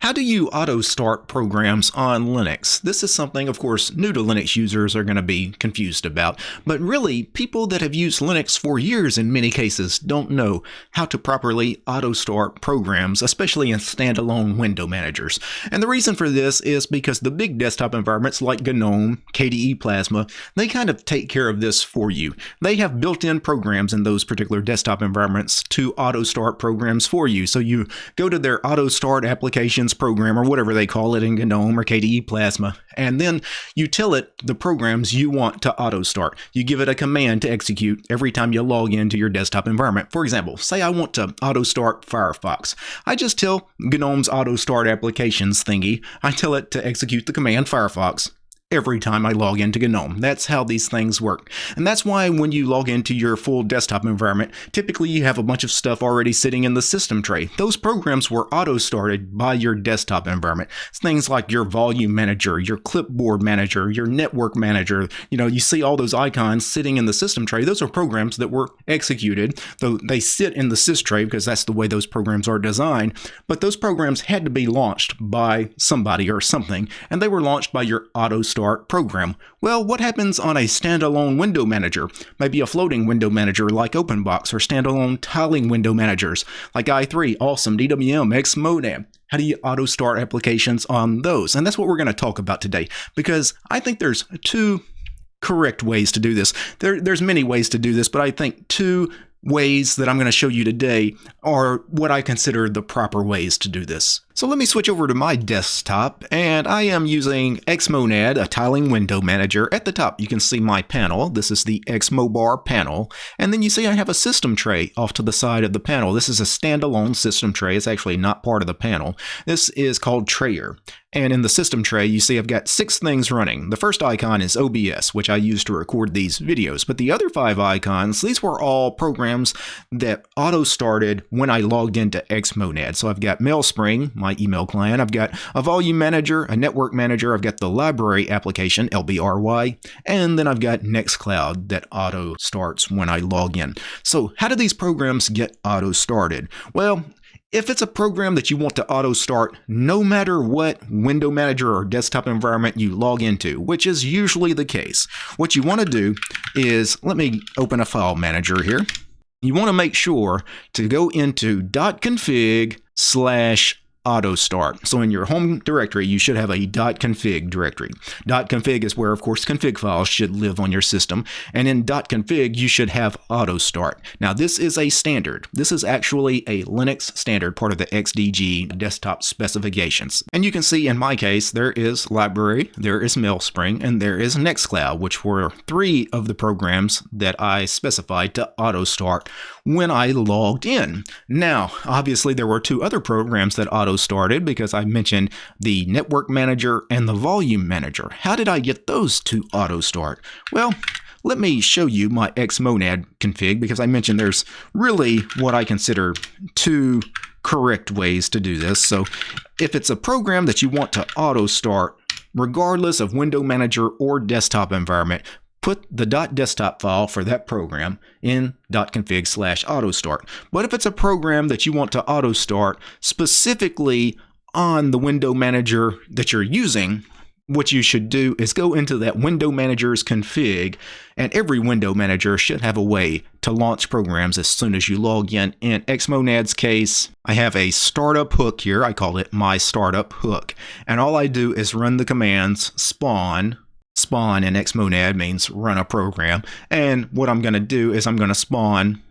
How do you auto start programs on Linux? This is something, of course, new to Linux users are going to be confused about, but really, people that have used Linux for years in many cases don't know how to properly auto start programs, especially in standalone window managers. And the reason for this is because the big desktop environments like GNOME, KDE Plasma, they kind of take care of this for you. They have built-in programs in those particular desktop environments to auto start programs for you. So you go to their auto start applications program or whatever they call it in GNOME or KDE Plasma, and then you tell it the programs you want to auto start. You give it a command to execute every time you log into your desktop environment. For example, say I want to auto start Firefox. I just tell GNOME's auto start applications thingy, I tell it to execute the command Firefox every time I log into GNOME. That's how these things work. And that's why when you log into your full desktop environment, typically you have a bunch of stuff already sitting in the system tray. Those programs were auto-started by your desktop environment. It's things like your volume manager, your clipboard manager, your network manager. You know, you see all those icons sitting in the system tray. Those are programs that were executed, though they sit in the sys tray because that's the way those programs are designed. But those programs had to be launched by somebody or something, and they were launched by your auto program. Well, what happens on a standalone window manager? Maybe a floating window manager like OpenBox or standalone tiling window managers like i3, Awesome, DWM, Xmonad. How do you auto start applications on those? And that's what we're going to talk about today because I think there's two correct ways to do this. There, there's many ways to do this, but I think two ways that I'm going to show you today are what I consider the proper ways to do this. So let me switch over to my desktop and I am using Xmonad, a tiling window manager. At the top you can see my panel. This is the Xmobar panel. And then you see I have a system tray off to the side of the panel. This is a standalone system tray. It's actually not part of the panel. This is called Trayer. And in the system tray, you see I've got six things running. The first icon is OBS, which I use to record these videos. But the other five icons, these were all programs that auto-started when I logged into Xmonad. So I've got MailSpring, my email client. I've got a volume manager, a network manager. I've got the library application, LBRY. And then I've got Nextcloud that auto-starts when I log in. So how do these programs get auto-started? Well, if it's a program that you want to auto start no matter what window manager or desktop environment you log into, which is usually the case, what you want to do is, let me open a file manager here. You want to make sure to go into .config slash auto start. So in your home directory, you should have a .config directory. .config is where, of course, config files should live on your system. And in .config, you should have auto start. Now, this is a standard. This is actually a Linux standard, part of the XDG desktop specifications. And you can see in my case, there is library, there is MailSpring, and there is Nextcloud, which were three of the programs that I specified to auto start when I logged in. Now, obviously, there were two other programs that auto started because I mentioned the network manager and the volume manager. How did I get those to auto start? Well, let me show you my Xmonad config because I mentioned there's really what I consider two correct ways to do this. So if it's a program that you want to auto start, regardless of window manager or desktop environment, put the .desktop file for that program in .config slash autostart. But if it's a program that you want to auto start specifically on the window manager that you're using, what you should do is go into that window manager's config and every window manager should have a way to launch programs as soon as you log in. In Xmonad's case, I have a startup hook here. I call it my startup hook. And all I do is run the commands spawn spawn in xmonad means run a program. And what I'm going to do is I'm going to spawn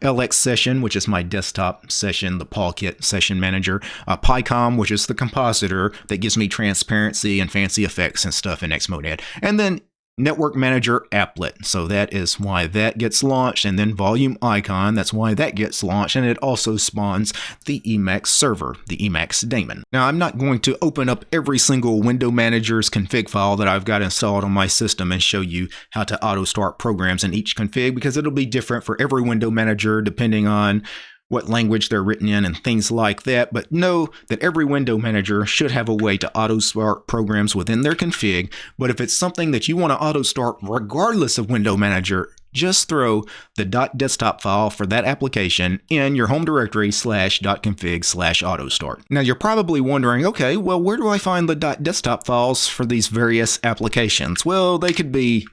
LX session, which is my desktop session, the Polkit session manager, uh, Picom, which is the compositor that gives me transparency and fancy effects and stuff in Xmonad, and then Network Manager applet. So that is why that gets launched. And then Volume Icon, that's why that gets launched. And it also spawns the Emacs server, the Emacs daemon. Now, I'm not going to open up every single window manager's config file that I've got installed on my system and show you how to auto start programs in each config because it'll be different for every window manager depending on what language they're written in and things like that, but know that every window manager should have a way to auto start programs within their config. But if it's something that you want to auto start regardless of window manager, just throw the .desktop file for that application in your home directory slash .config slash autostart. Now you're probably wondering, okay, well where do I find the .desktop files for these various applications? Well, they could be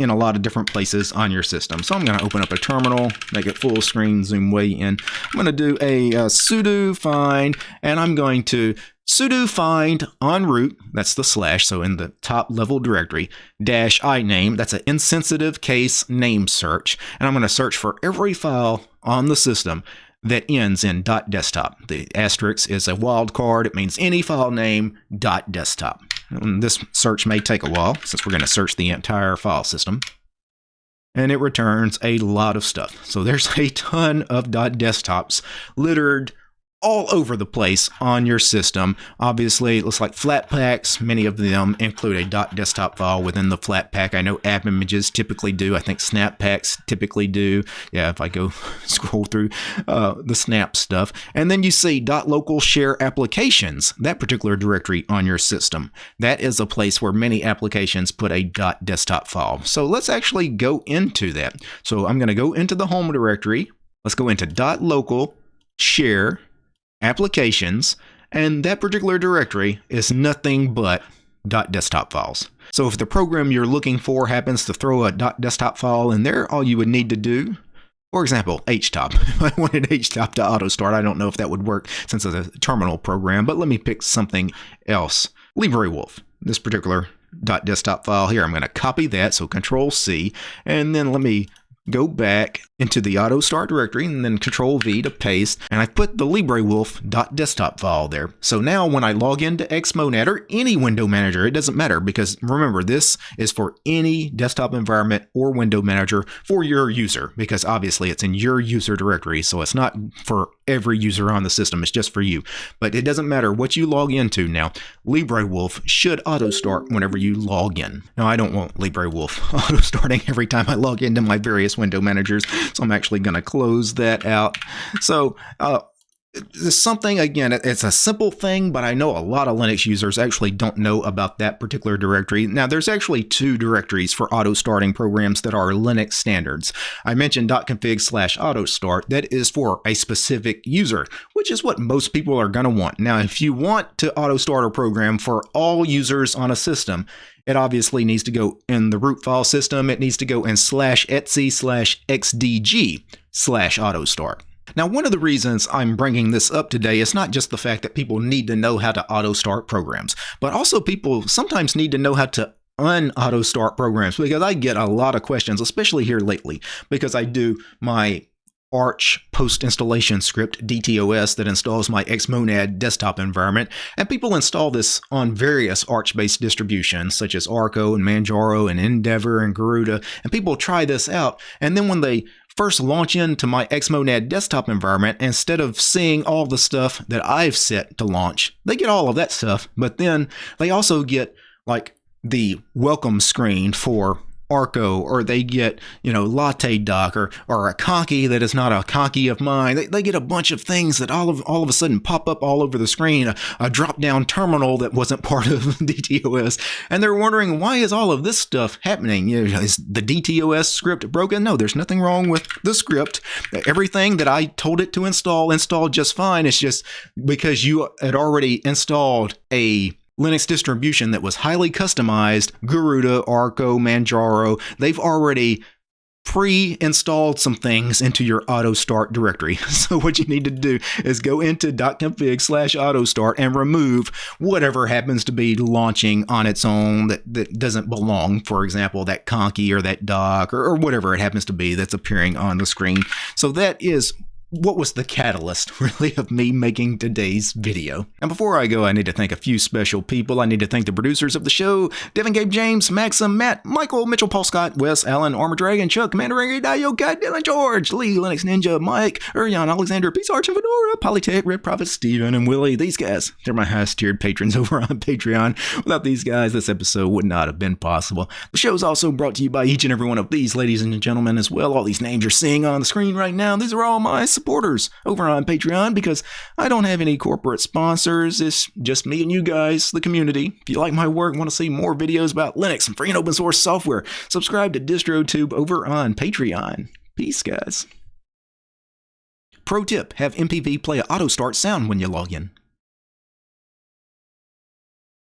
in a lot of different places on your system. So I'm going to open up a terminal, make it full screen, zoom way in. I'm going to do a, a sudo find, and I'm going to sudo find on root, that's the slash, so in the top level directory, dash i name, that's an insensitive case name search, and I'm going to search for every file on the system that ends in .desktop. The asterisk is a wildcard. It means any file name .desktop. And this search may take a while since we're going to search the entire file system. And it returns a lot of stuff. So there's a ton of .desktops littered all over the place on your system. Obviously, it looks like Flatpaks. Many of them include a .desktop file within the Flatpak. I know app images typically do. I think Snappaks typically do. Yeah, if I go scroll through uh, the Snap stuff. And then you see .local share applications, that particular directory on your system. That is a place where many applications put a .desktop file. So let's actually go into that. So I'm going to go into the home directory. Let's go into .local share applications, and that particular directory is nothing but .desktop files. So if the program you're looking for happens to throw a .desktop file in there, all you would need to do, for example, htop. If I wanted htop to auto start, I don't know if that would work since it's a terminal program, but let me pick something else. LibreWolf, this particular .desktop file here. I'm going to copy that, so Control C, and then let me go back into the auto start directory and then control V to paste and I put the LibreWolf.desktop file there. So now when I log into Xmonad or any window manager, it doesn't matter because remember this is for any desktop environment or window manager for your user because obviously it's in your user directory so it's not for every user on the system, it's just for you. But it doesn't matter what you log into now, LibreWolf should auto start whenever you log in. Now I don't want LibreWolf auto starting every time I log into my various window managers so I'm actually going to close that out. So uh, something again it's a simple thing but i know a lot of linux users actually don't know about that particular directory now there's actually two directories for auto starting programs that are linux standards i mentioned config slash auto start that is for a specific user which is what most people are going to want now if you want to auto start a program for all users on a system it obviously needs to go in the root file system. It needs to go in slash etc slash xdg slash autostart. Now, one of the reasons I'm bringing this up today is not just the fact that people need to know how to auto start programs, but also people sometimes need to know how to un-auto start programs because I get a lot of questions, especially here lately, because I do my Arch post installation script, DTOS, that installs my Xmonad desktop environment. And people install this on various Arch based distributions such as Arco and Manjaro and Endeavour and Garuda. And people try this out. And then when they first launch into my Xmonad desktop environment, instead of seeing all the stuff that I've set to launch, they get all of that stuff. But then they also get like the welcome screen for Arco or they get, you know, Latte Dock or, or a Conky that is not a Conky of mine. They, they get a bunch of things that all of all of a sudden pop up all over the screen, a, a drop down terminal that wasn't part of DTOS. And they're wondering, why is all of this stuff happening? You know, is the DTOS script broken? No, there's nothing wrong with the script. Everything that I told it to install installed just fine. It's just because you had already installed a Linux distribution that was highly customized, Garuda, Arco, Manjaro, they've already pre-installed some things into your auto start directory. So what you need to do is go into .config slash auto start and remove whatever happens to be launching on its own that, that doesn't belong. For example, that conky or that dock or, or whatever it happens to be that's appearing on the screen. So that is what was the catalyst, really, of me making today's video. And before I go, I need to thank a few special people. I need to thank the producers of the show, Devin Gabe James, Maxim, Matt, Michael, Mitchell, Paul Scott, Wes, Allen, Armor Dragon, Chuck, Ringy, Dio, Cat, Dylan, George, Lee, Linux Ninja, Mike, Urion, Alexander, Peace Arch, Fedora, Polytech, Red Prophet, Steven, and Willie. These guys, they're my highest tiered patrons over on Patreon. Without these guys, this episode would not have been possible. The show is also brought to you by each and every one of these ladies and gentlemen as well. All these names you're seeing on the screen right now, these are all my supporters over on Patreon because I don't have any corporate sponsors. It's just me and you guys, the community. If you like my work want to see more videos about Linux and free and open source software, subscribe to DistroTube over on Patreon. Peace, guys. Pro tip have MPV play an auto start sound when you log in.